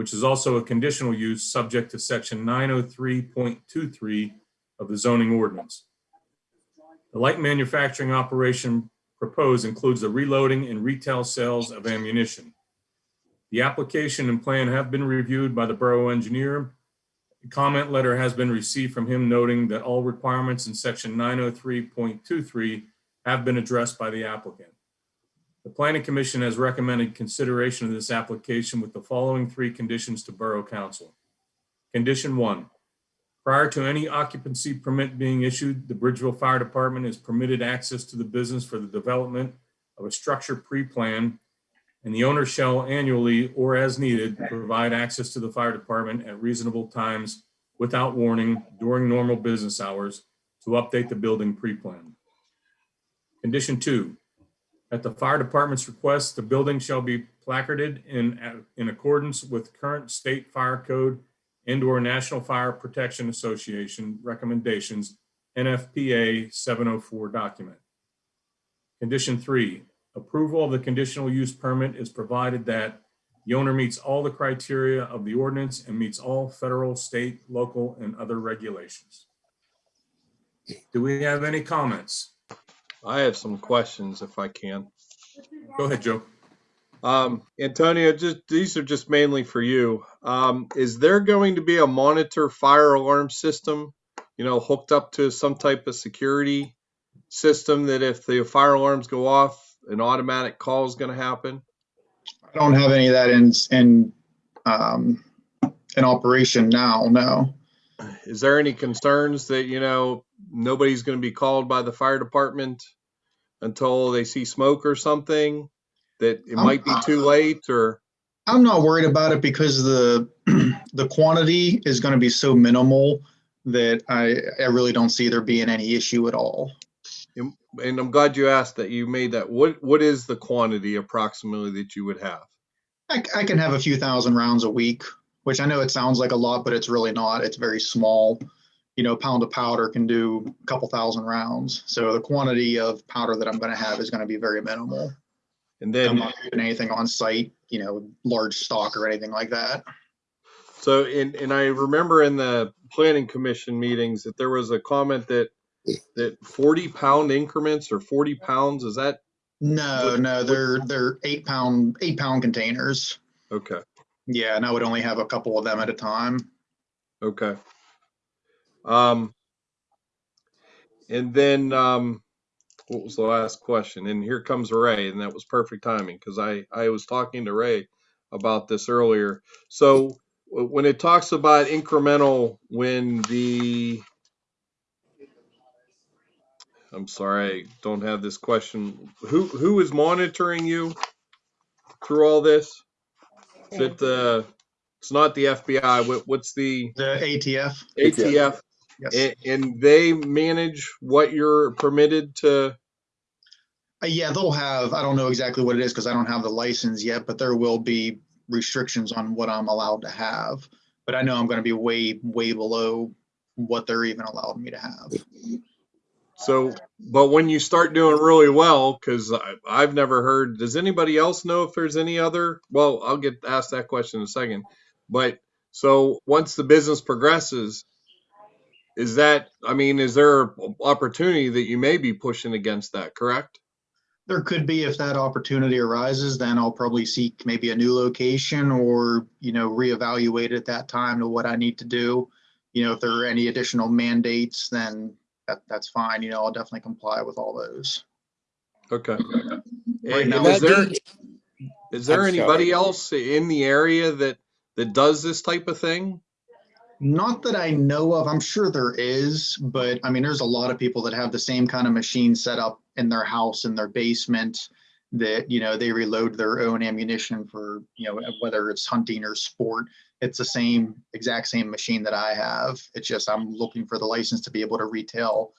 which is also a conditional use subject to section 903.23 of the zoning ordinance. The light manufacturing operation proposed includes the reloading and retail sales of ammunition. The application and plan have been reviewed by the borough engineer. A comment letter has been received from him noting that all requirements in section 903.23 have been addressed by the applicant. The planning commission has recommended consideration of this application with the following three conditions to borough council. Condition one, prior to any occupancy permit being issued, the Bridgeville Fire Department is permitted access to the business for the development of a structure pre-plan and the owner shall annually or as needed provide access to the fire department at reasonable times without warning during normal business hours to update the building pre-plan. Condition two, at the fire department's request, the building shall be placarded in, in accordance with current state fire code and or National Fire Protection Association recommendations, NFPA 704 document. Condition three, approval of the conditional use permit is provided that the owner meets all the criteria of the ordinance and meets all federal, state, local, and other regulations. Do we have any comments? I have some questions if I can. Go ahead, Joe. Um, Antonio, just these are just mainly for you. Um, is there going to be a monitor fire alarm system, you know, hooked up to some type of security system that if the fire alarms go off, an automatic call is going to happen? I don't have any of that in, in, um, in operation now, no. Is there any concerns that, you know, nobody's going to be called by the fire department until they see smoke or something? That it Um, might be too late or, I'm not worried about it because the, the quantity is gonna be so minimal that I, I really don't see there being any issue at all. and I'm glad you asked that you made that. What, what is the quantity approximately that you would have? I, I can have a few thousand rounds a week, which I know it sounds like a lot, but it's really not. It's very small. You know, a pound of powder can do a couple thousand rounds. So the quantity of powder that I'm gonna have is gonna be very minimal. And then I'm not doing anything on site, you know, large stock or anything like that. so, and, and I remember in the planning commission meetings that there was a comment that, that 40 pound increments or 40 pounds, is that, No, What- no, they're they're eight pound eight pound containers. okay, Yeah, and I would only have a couple of them at a time. okay. Um, and then, um, what was the last question? And here comes Ray, and that was perfect timing because I, I was talking to Ray about this earlier. So when it talks about incremental, when the, I'm sorry, I don't have this question. Who, who is monitoring you through all this? Is it the, it's not the FBI, what, what's the The ATF. ATF? Yes. And, and they manage what you're permitted to, Uh, yeah, they'll have. I don't know exactly what it is because I don't have the license yet, but there will be restrictions on what I'm allowed to have. But I know I'm going to be way way below what they're even allowed me to have. So, but when you start doing really well, because I've never heard, does anybody else know if there's any other? Well, I'll get asked that question in a second. But so once the business progresses, is that, I mean, is there opportunity that you may be pushing against that, correct? There could be if that opportunity arises, then I'll probably seek maybe a new location or you know reevaluate at that time to what I need to do. You know, if there are any additional mandates, then that that's fine. You know, I'll definitely comply with all those. Okay. Right now- is there, there I'm anybody sorry. else in the area that, that does this type of thing? Not that I know of. I'm sure there is, but I mean, there's a lot of people that have the same kind of machine set up in their house, in their basement, that, you know, they reload their own ammunition for, you know, whether it's hunting or sport. It's the same, exact same machine that I have. It's just I'm looking for the license to be able to retail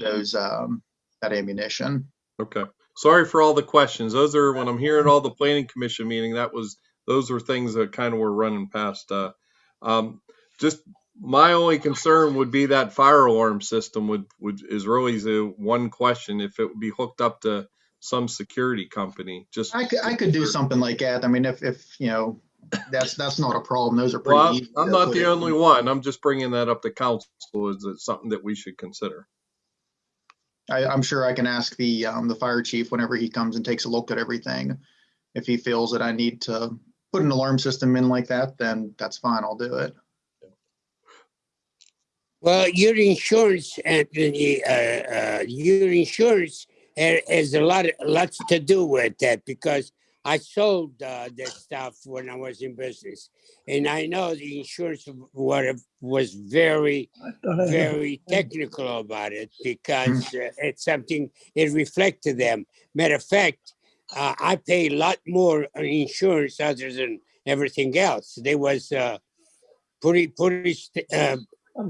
those, um, that ammunition. Okay. Sorry for all the questions. Those are, when I'm hearing all the planning commission meeting, that was, those were things that kind of were running past, uh, um, just my only concern would be that fire alarm system would, would, is really the one question, if it would be hooked up to some security company, just. I could, I could do something like that. I mean, if, if, you know, that's, that's not a problem. Those are Well, pretty. easy I'm not put the in. only one. I'm just bringing that up to council. Is it something that we should consider? I, I'm sure I can ask the, um, the fire chief whenever he comes and takes a look at everything. If he feels that I need to put an alarm system in like that, then that's fine. I'll do it. Well, your insurance, Anthony, uh, uh, your insurance has a lot, lots to do with that because I sold uh, that stuff when I was in business, and I know the insurance was was very, very technical about it because uh, it's something it reflected them. Matter of fact, uh, I pay a lot more on insurance other than everything else. There was uh, pretty, pretty. Uh,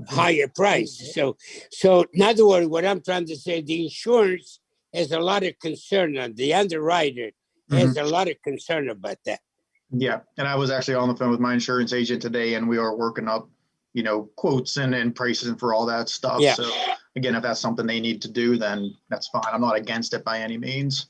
higher price. So, so in other words, what I'm trying to say, the insurance has a lot of concern on the underwriter has a lot of concern about that. Yeah, and I was actually on the phone with my insurance agent today and we are working up, you know, quotes and, and prices and for all that stuff. Yeah. So again, if that's something they need to do, then that's fine. I'm not against it by any means.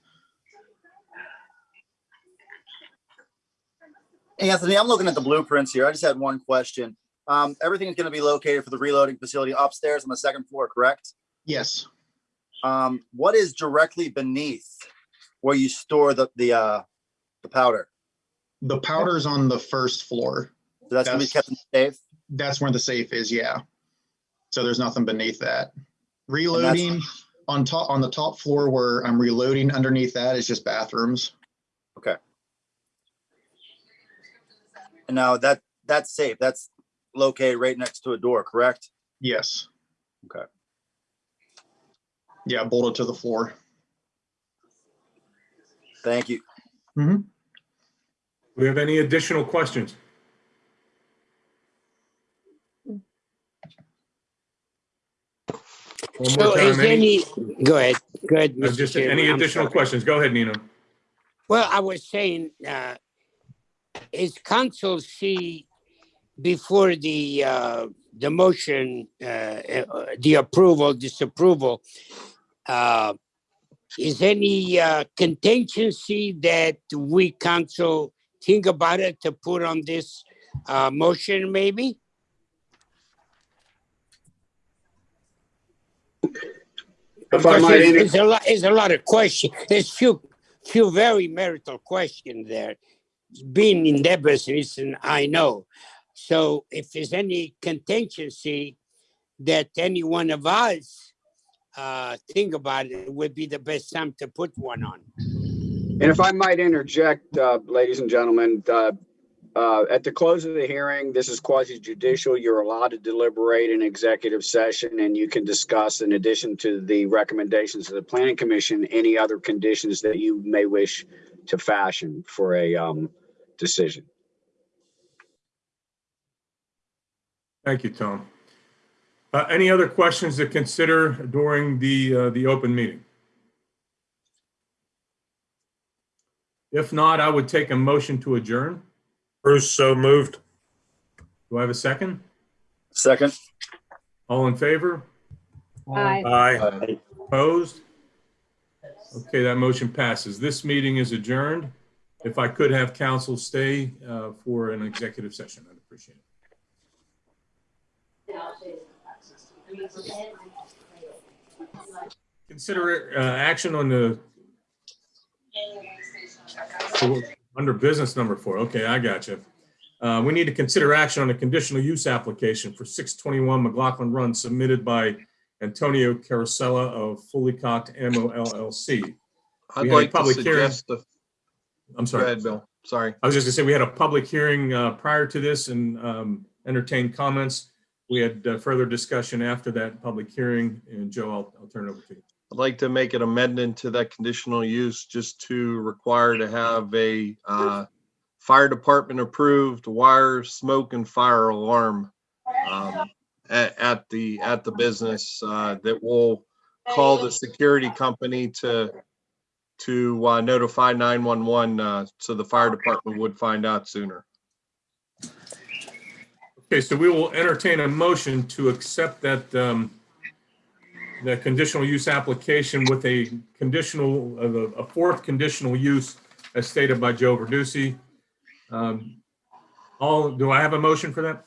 Anthony, I'm looking at the blueprints here. I just had one question. Um, everything is going to be located for the reloading facility upstairs on the second floor, correct? Yes, Um, what is directly beneath where you store the, the, uh, the powder? the powder's on the first floor. So that's going to be kept in the safe? That's where the safe is, yeah. So there's nothing beneath that. Reloading on top, on the top floor where I'm reloading underneath that is just bathrooms. Okay. And now that, that's safe. That's located right next to a door, correct? Yes. Okay. Yeah, bolted to the floor. Thank you. Do we have any additional questions? One So more is time, any, any, go ahead, go ahead. uh, Mr. just Chairman, any additional questions? Go ahead, Nino. Well, I was saying, uh, is council see before the, uh, the motion, uh, uh, the approval, disapproval, uh, is any, uh, contingency that we council think about it to put on this, uh, motion maybe? If I Because might, it's, inter- it's a lot, it's a lot of questions. There's few, few very marital questions there. Being in that business, and I know. So if there's any contingency that any one of us uh, think about it, it would be the best time to put one on. and if I might interject, uh, ladies and gentlemen, uh, uh, at the close of the hearing, this is quasi judicial. You're allowed to deliberate in executive session and you can discuss in addition to the recommendations of the planning commission, any other conditions that you may wish to fashion for a, um, decision. Thank you, Tom. Uh, Any other questions to consider during the, uh, the open meeting? If not, I would take a motion to adjourn. Bruce, so moved. Do I have a second? Second, All in favor? Aye. Aye. Opposed? Okay, that motion passes. This meeting is adjourned. If I could have council stay uh, for an executive session, I'd appreciate it. Consider uh, action on the under business number four. Okay, I got you. Uh, We need to consider action on a conditional use application for 621 McLaughlin Run submitted by Antonio Carosella of Fully Cocked Ammo LLC. I'd We had a like to public hearing. suggest, the- I'm go sorry. ahead, Bill. Sorry. I was just gonna say, we had a public hearing uh, prior to this and um, entertained comments. We had uh, further discussion after that public hearing, and Joe, I'll, I'll turn it over to you. I'd like to make an amendment to that conditional use just to require to have a uh, fire department approved wire, smoke and fire alarm um, at, at the, at the business uh, that will call the security company to, to uh, notify 911 uh, so the fire department would find out sooner. Okay, so we will entertain a motion to accept that, um, the conditional use application with a conditional, uh, a fourth conditional use as stated by Joe Verducci. Um, All, do I have a motion for that?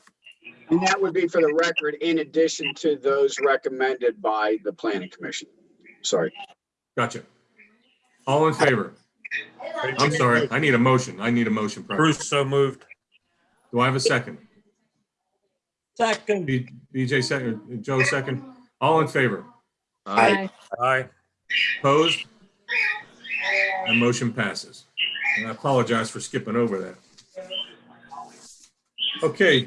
And that would be for the record, in addition to those recommended by the planning commission. Sorry. Gotcha. All in favor? I'm sorry, I need a motion. I need a motion. first. Bruce so moved. Do I have a second? Second. B- BJ second, Joe second. All in favor? Aye. Aye. Opposed? And motion passes. And I apologize for skipping over that. Okay,